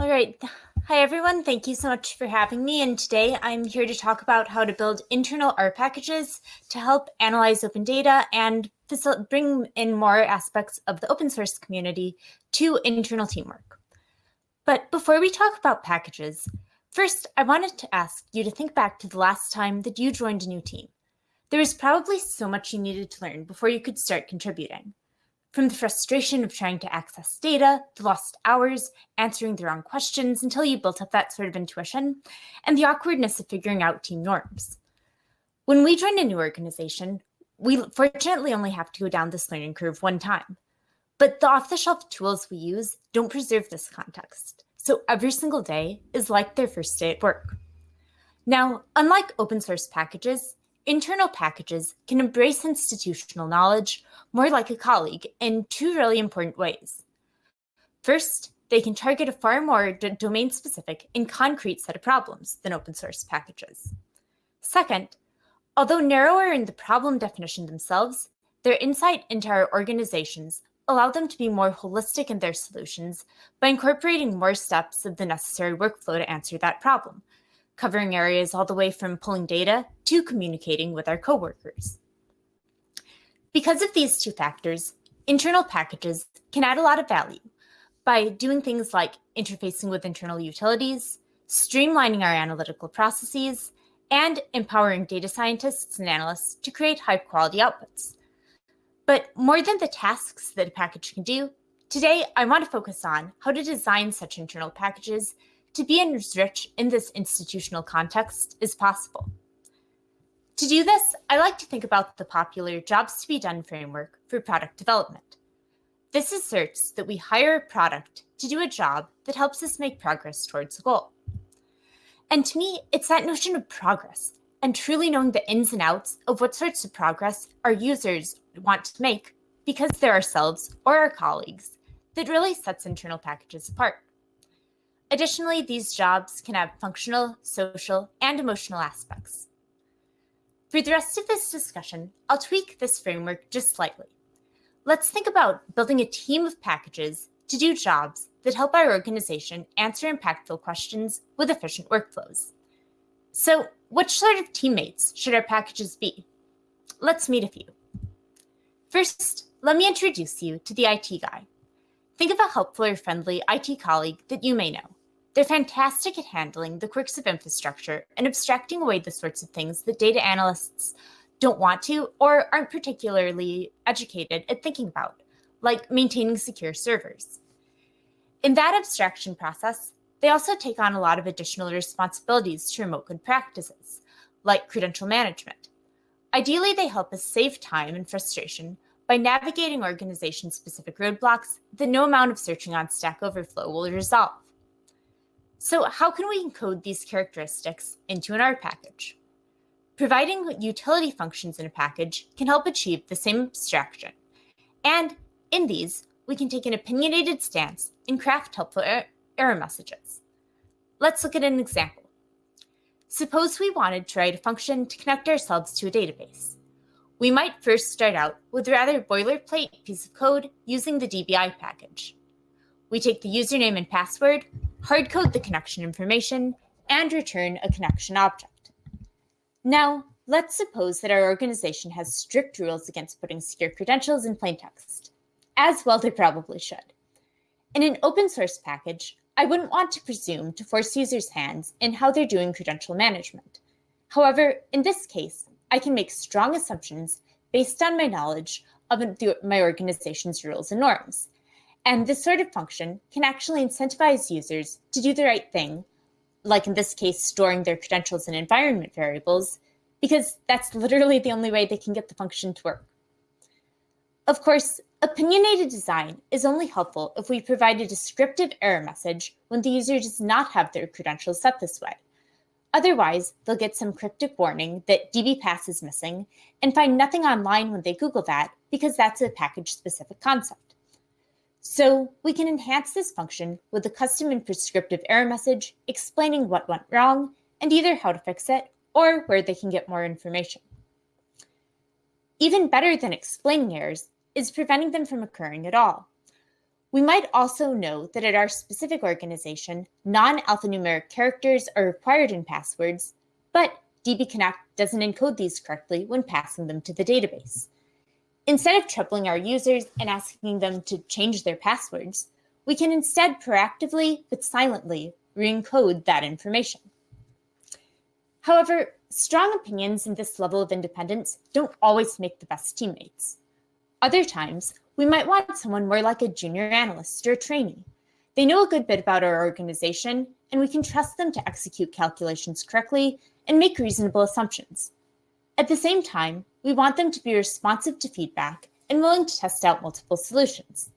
All right. Hi, everyone. Thank you so much for having me. And today I'm here to talk about how to build internal R packages to help analyze open data and bring in more aspects of the open source community to internal teamwork. But before we talk about packages, first, I wanted to ask you to think back to the last time that you joined a new team. There was probably so much you needed to learn before you could start contributing. From the frustration of trying to access data, the lost hours, answering the wrong questions until you built up that sort of intuition, and the awkwardness of figuring out team norms. When we join a new organization, we fortunately only have to go down this learning curve one time. But the off-the-shelf tools we use don't preserve this context, so every single day is like their first day at work. Now, unlike open source packages, Internal packages can embrace institutional knowledge more like a colleague in two really important ways. First, they can target a far more domain-specific and concrete set of problems than open source packages. Second, although narrower in the problem definition themselves, their insight into our organizations allow them to be more holistic in their solutions by incorporating more steps of the necessary workflow to answer that problem, covering areas all the way from pulling data to communicating with our coworkers. Because of these two factors, internal packages can add a lot of value by doing things like interfacing with internal utilities, streamlining our analytical processes, and empowering data scientists and analysts to create high quality outputs. But more than the tasks that a package can do, today I want to focus on how to design such internal packages to be as rich in this institutional context as possible. To do this, I like to think about the popular Jobs to be Done framework for product development. This asserts that we hire a product to do a job that helps us make progress towards a goal. And to me, it's that notion of progress and truly knowing the ins and outs of what sorts of progress our users want to make because they're ourselves or our colleagues that really sets internal packages apart. Additionally, these jobs can have functional, social, and emotional aspects. For the rest of this discussion, I'll tweak this framework just slightly. Let's think about building a team of packages to do jobs that help our organization answer impactful questions with efficient workflows. So which sort of teammates should our packages be? Let's meet a few. First, let me introduce you to the IT guy. Think of a helpful or friendly IT colleague that you may know. They're fantastic at handling the quirks of infrastructure and abstracting away the sorts of things that data analysts don't want to or aren't particularly educated at thinking about, like maintaining secure servers. In that abstraction process, they also take on a lot of additional responsibilities to remote good practices, like credential management. Ideally, they help us save time and frustration by navigating organization-specific roadblocks that no amount of searching on Stack Overflow will resolve. So how can we encode these characteristics into an R package? Providing utility functions in a package can help achieve the same abstraction. And in these, we can take an opinionated stance and craft helpful er error messages. Let's look at an example. Suppose we wanted to write a function to connect ourselves to a database. We might first start out with a rather boilerplate piece of code using the DBI package. We take the username and password, hardcode the connection information, and return a connection object. Now, let's suppose that our organization has strict rules against putting secure credentials in plain text, as well they probably should. In an open source package, I wouldn't want to presume to force users' hands in how they're doing credential management. However, in this case, I can make strong assumptions based on my knowledge of my organization's rules and norms, and this sort of function can actually incentivize users to do the right thing, like in this case, storing their credentials in environment variables, because that's literally the only way they can get the function to work. Of course, opinionated design is only helpful if we provide a descriptive error message when the user does not have their credentials set this way. Otherwise, they'll get some cryptic warning that dbPass is missing and find nothing online when they Google that because that's a package-specific concept. So we can enhance this function with a custom and prescriptive error message explaining what went wrong and either how to fix it or where they can get more information. Even better than explaining errors is preventing them from occurring at all. We might also know that at our specific organization, non-alphanumeric characters are required in passwords, but dbConnect doesn't encode these correctly when passing them to the database. Instead of troubling our users and asking them to change their passwords, we can instead proactively but silently re-encode that information. However, strong opinions in this level of independence don't always make the best teammates. Other times, we might want someone more like a junior analyst or a trainee. They know a good bit about our organization, and we can trust them to execute calculations correctly and make reasonable assumptions. At the same time, we want them to be responsive to feedback and willing to test out multiple solutions.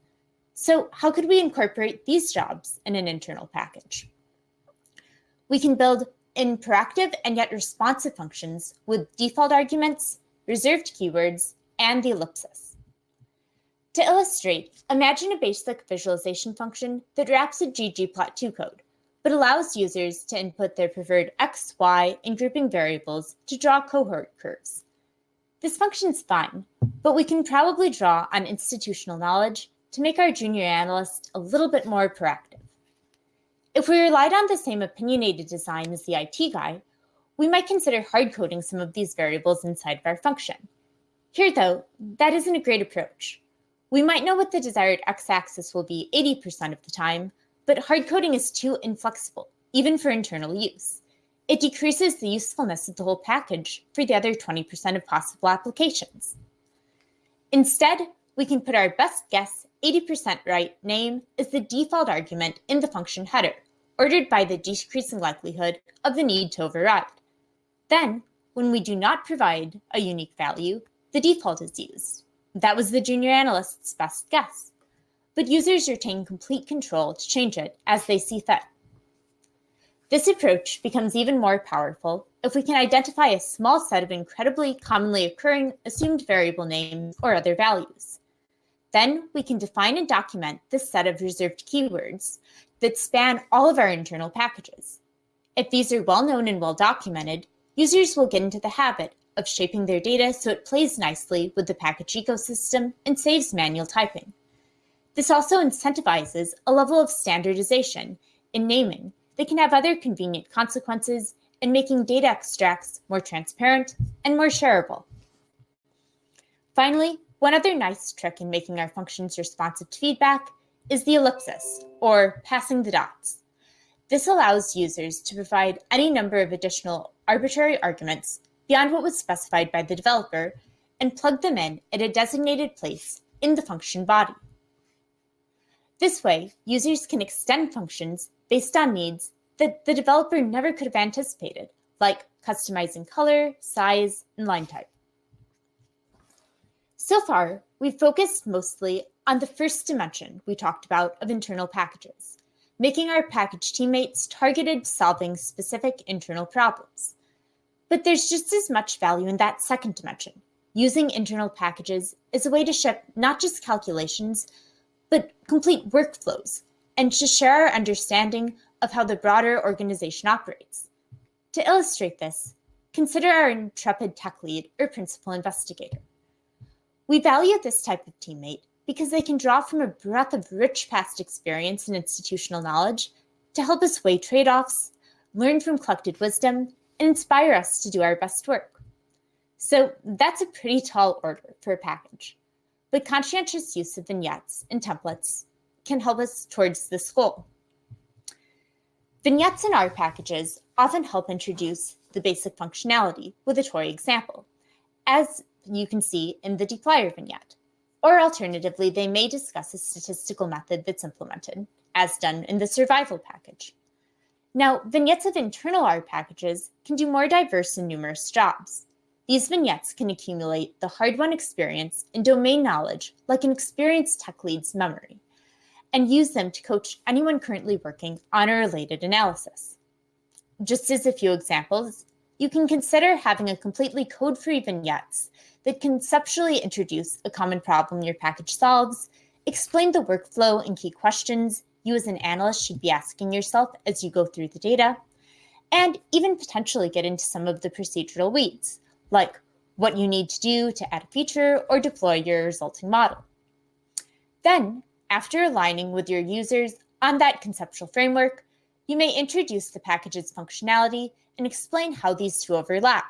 So how could we incorporate these jobs in an internal package? We can build in proactive and yet responsive functions with default arguments, reserved keywords, and the ellipsis. To illustrate, imagine a basic visualization function that wraps a ggplot2 code, but allows users to input their preferred x, y, and grouping variables to draw cohort curves. This function's fine, but we can probably draw on institutional knowledge to make our junior analyst a little bit more proactive. If we relied on the same opinionated design as the IT guy, we might consider hard coding some of these variables inside of our function. Here, though, that isn't a great approach. We might know what the desired x-axis will be 80% of the time, but hard coding is too inflexible, even for internal use. It decreases the usefulness of the whole package for the other 20% of possible applications. Instead, we can put our best guess 80% right name as the default argument in the function header, ordered by the decreasing likelihood of the need to override. Then, when we do not provide a unique value, the default is used. That was the junior analyst's best guess, but users retain complete control to change it as they see fit. This approach becomes even more powerful if we can identify a small set of incredibly commonly occurring assumed variable names or other values. Then we can define and document this set of reserved keywords that span all of our internal packages. If these are well known and well documented, users will get into the habit of shaping their data so it plays nicely with the package ecosystem and saves manual typing. This also incentivizes a level of standardization in naming that can have other convenient consequences in making data extracts more transparent and more shareable. Finally, one other nice trick in making our functions responsive to feedback is the ellipsis, or passing the dots. This allows users to provide any number of additional arbitrary arguments beyond what was specified by the developer and plug them in at a designated place in the function body. This way, users can extend functions based on needs that the developer never could have anticipated, like customizing color, size, and line type. So far, we've focused mostly on the first dimension we talked about of internal packages, making our package teammates targeted solving specific internal problems. But there's just as much value in that second dimension, using internal packages as a way to ship not just calculations, but complete workflows, and to share our understanding of how the broader organization operates. To illustrate this, consider our intrepid tech lead or principal investigator. We value this type of teammate because they can draw from a breadth of rich past experience and institutional knowledge to help us weigh trade-offs, learn from collected wisdom, and inspire us to do our best work. So that's a pretty tall order for a package, but conscientious use of vignettes and templates can help us towards this goal. Vignettes in R packages often help introduce the basic functionality with a toy example, as you can see in the dplyr vignette. Or alternatively, they may discuss a statistical method that's implemented, as done in the survival package. Now, vignettes of internal R packages can do more diverse and numerous jobs. These vignettes can accumulate the hard-won experience and domain knowledge like an experienced tech lead's memory, and use them to coach anyone currently working on a related analysis. Just as a few examples, you can consider having a completely code-free vignettes that conceptually introduce a common problem your package solves, explain the workflow and key questions, you as an analyst should be asking yourself as you go through the data, and even potentially get into some of the procedural weeds, like what you need to do to add a feature or deploy your resulting model. Then after aligning with your users on that conceptual framework, you may introduce the package's functionality and explain how these two overlap.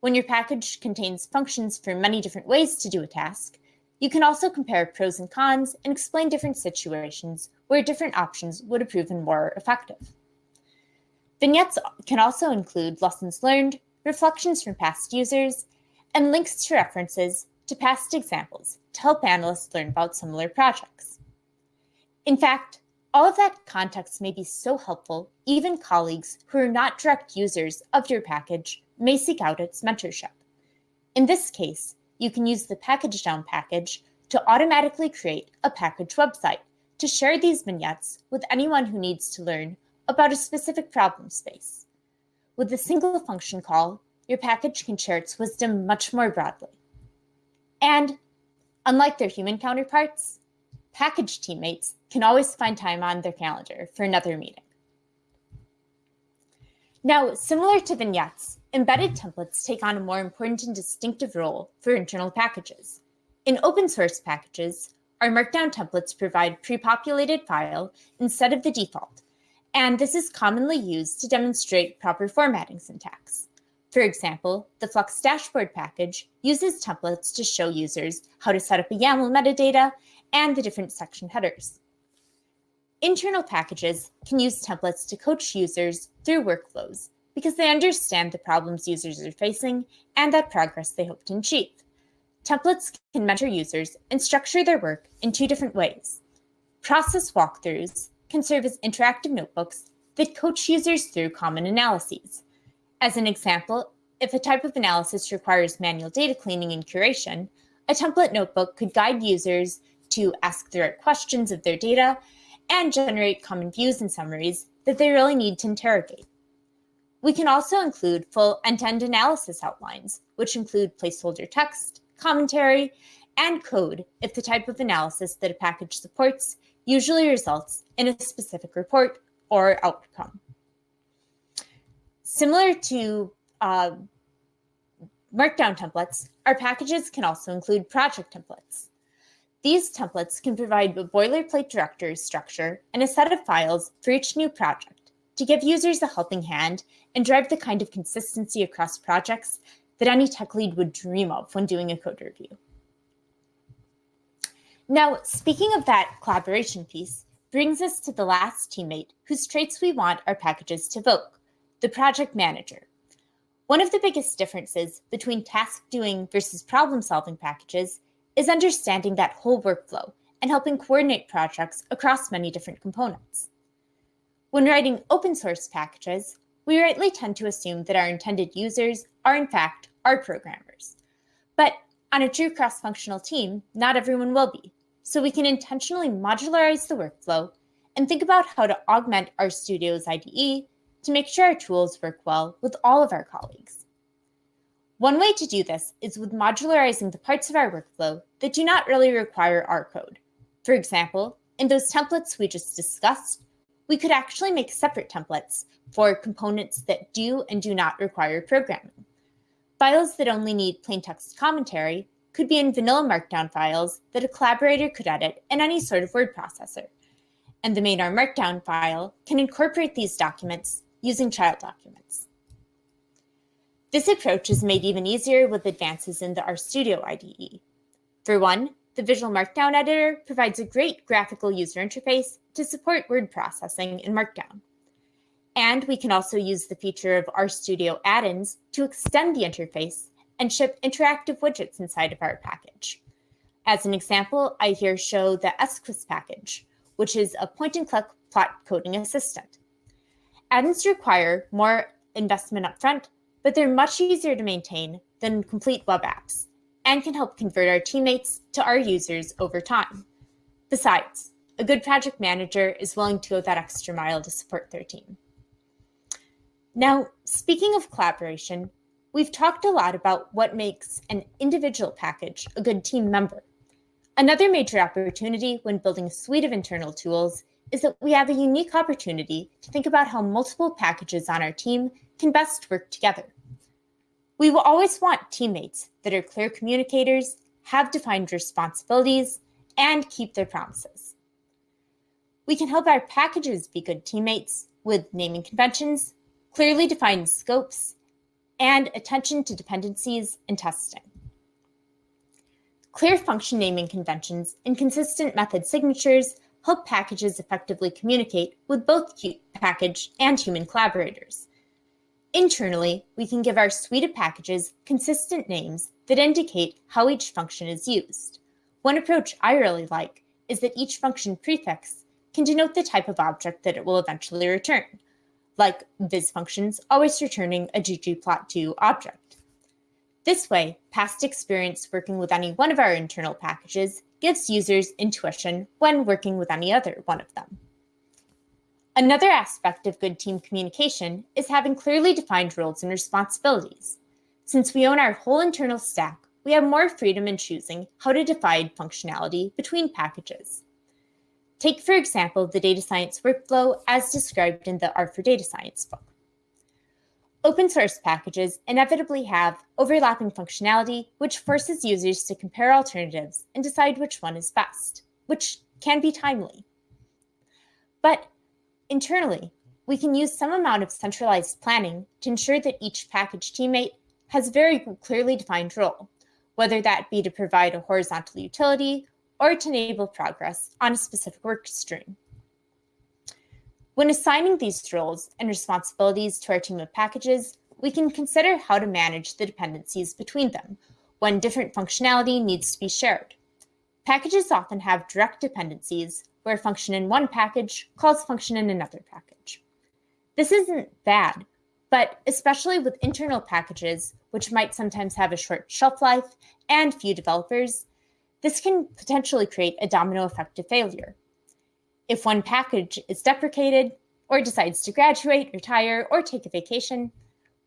When your package contains functions for many different ways to do a task, you can also compare pros and cons and explain different situations where different options would have proven more effective. Vignettes can also include lessons learned, reflections from past users, and links to references to past examples to help analysts learn about similar projects. In fact, all of that context may be so helpful, even colleagues who are not direct users of your package may seek out its mentorship. In this case, you can use the pkgdown package to automatically create a package website to share these vignettes with anyone who needs to learn about a specific problem space. With a single function call, your package can share its wisdom much more broadly. And unlike their human counterparts, package teammates can always find time on their calendar for another meeting. Now, similar to vignettes, embedded templates take on a more important and distinctive role for internal packages. In open source packages, R Markdown templates provide pre-populated file instead of the default, and this is commonly used to demonstrate proper formatting syntax. For example, the flexdashboard package uses templates to show users how to set up a YAML metadata and the different section headers. Internal packages can use templates to coach users through workflows because they understand the problems users are facing and that progress they hope to achieve. Templates can mentor users and structure their work in two different ways. Process walkthroughs can serve as interactive notebooks that coach users through common analyses. As an example, if a type of analysis requires manual data cleaning and curation, a template notebook could guide users to ask the right questions of their data and generate common views and summaries that they really need to interrogate. We can also include full end-to-end analysis outlines, which include placeholder text, commentary, and code if the type of analysis that a package supports usually results in a specific report or outcome. Similar to uh, Markdown templates, our packages can also include project templates. These templates can provide a boilerplate directory structure and a set of files for each new project to give users a helping hand and drive the kind of consistency across projects that any tech lead would dream of when doing a code review. Now, speaking of that collaboration piece, brings us to the last teammate whose traits we want our packages to evoke, the project manager. One of the biggest differences between task doing versus problem solving packages is understanding that whole workflow and helping coordinate projects across many different components. When writing open source packages, we rightly tend to assume that our intended users are in fact R programmers. But on a true cross-functional team, not everyone will be so we can intentionally modularize the workflow and think about how to augment RStudio's IDE to make sure our tools work well with all of our colleagues. One way to do this is with modularizing the parts of our workflow that do not really require R code. For example, in those templates we just discussed, we could actually make separate templates for components that do and do not require programming. Files that only need plain text commentary could be in vanilla Markdown files that a collaborator could edit in any sort of word processor. And the main R Markdown file can incorporate these documents using child documents. This approach is made even easier with advances in the RStudio IDE. For one, the Visual Markdown Editor provides a great graphical user interface to support word processing in Markdown. And we can also use the feature of RStudio add-ins to extend the interface and ship interactive widgets inside of our package. As an example, I here show the Esquisse package, which is a point-and-click plot coding assistant. Add-ins require more investment upfront, but they're much easier to maintain than complete web apps and can help convert our teammates to R users over time. Besides, a good project manager is willing to go that extra mile to support their team. Now, speaking of collaboration, We've talked a lot about what makes an individual package a good team member. Another major opportunity when building a suite of internal tools is that we have a unique opportunity to think about how multiple packages on our team can best work together. We will always want teammates that are clear communicators, have defined responsibilities, and keep their promises. we can help our packages be good teammates with naming conventions, clearly defined scopes, and attention to dependencies and testing. Clear function naming conventions and consistent method signatures help packages effectively communicate with both package and human collaborators. Internally, we can give our suite of packages consistent names that indicate how each function is used. One approach I really like is that each function prefix can denote the type of object that it will eventually return, like viz functions always returning a ggplot2 object. This way, past experience working with any one of our internal packages gives users intuition when working with any other one of them. Another aspect of good team communication is having clearly defined roles and responsibilities. Since we own our whole internal stack, we have more freedom in choosing how to divide functionality between packages. Take, for example, the data science workflow as described in the R for Data Science book. Open source packages inevitably have overlapping functionality, which forces users to compare alternatives and decide which one is best, which can be timely. But internally, we can use some amount of centralized planning to ensure that each package teammate has a very clearly defined role, whether that be to provide a horizontal utility or to enable progress on a specific work stream. When assigning these roles and responsibilities to our team of packages, we can consider how to manage the dependencies between them when different functionality needs to be shared. Packages often have direct dependencies where a function in one package calls a function in another package. This isn't bad, but especially with internal packages, which might sometimes have a short shelf life and few developers, this can potentially create a domino effect of failure. If one package is deprecated or decides to graduate, retire, or take a vacation,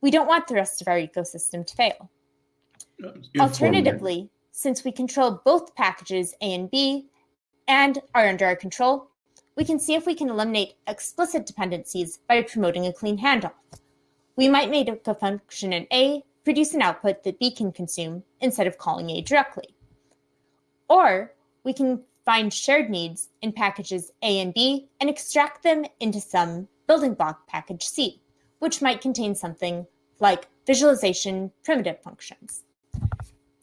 we don't want the rest of our ecosystem to fail. Alternatively, since we control both packages A and B and are under our control, we can see if we can eliminate explicit dependencies by promoting a clean handoff. We might make a function in A produce an output that B can consume instead of calling A directly. Or we can find shared needs in packages A and B and extract them into some building block package C, which might contain something like visualization primitive functions.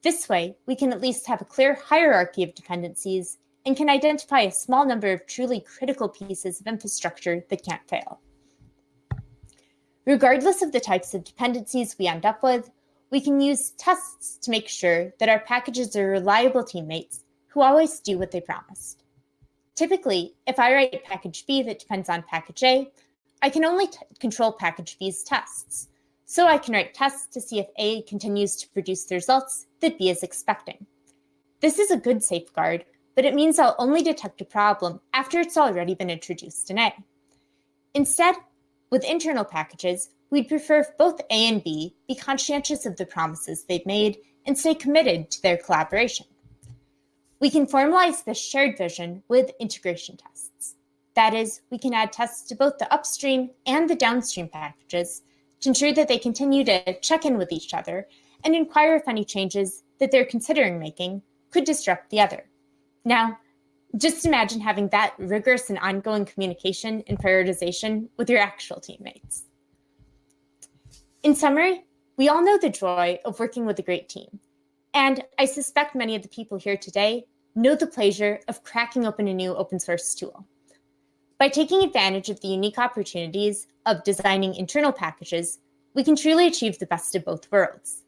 This way, we can at least have a clear hierarchy of dependencies and can identify a small number of truly critical pieces of infrastructure that can't fail. Regardless of the types of dependencies we end up with, we can use tests to make sure that our packages are reliable teammates who always do what they promised. Typically, if I write package B that depends on package A, I can only control package B's tests. So I can write tests to see if A continues to produce the results that B is expecting. This is a good safeguard, but it means I'll only detect a problem after it's already been introduced in A. Instead, with internal packages, we'd prefer if both A and B be conscientious of the promises they've made and stay committed to their collaboration. We can formalize this shared vision with integration tests. That is, we can add tests to both the upstream and the downstream packages to ensure that they continue to check in with each other and inquire if any changes that they're considering making could disrupt the other. Now, just imagine having that rigorous and ongoing communication and prioritization with your actual teammates. In summary, we all know the joy of working with a great team, and I suspect many of the people here today know the pleasure of cracking open a new open source tool. By taking advantage of the unique opportunities of designing internal packages, we can truly achieve the best of both worlds.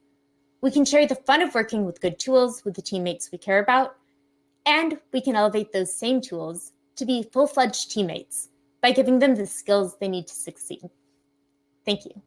We can share the fun of working with good tools with the teammates we care about, and we can elevate those same tools to be full-fledged teammates by giving them the skills they need to succeed. Thank you.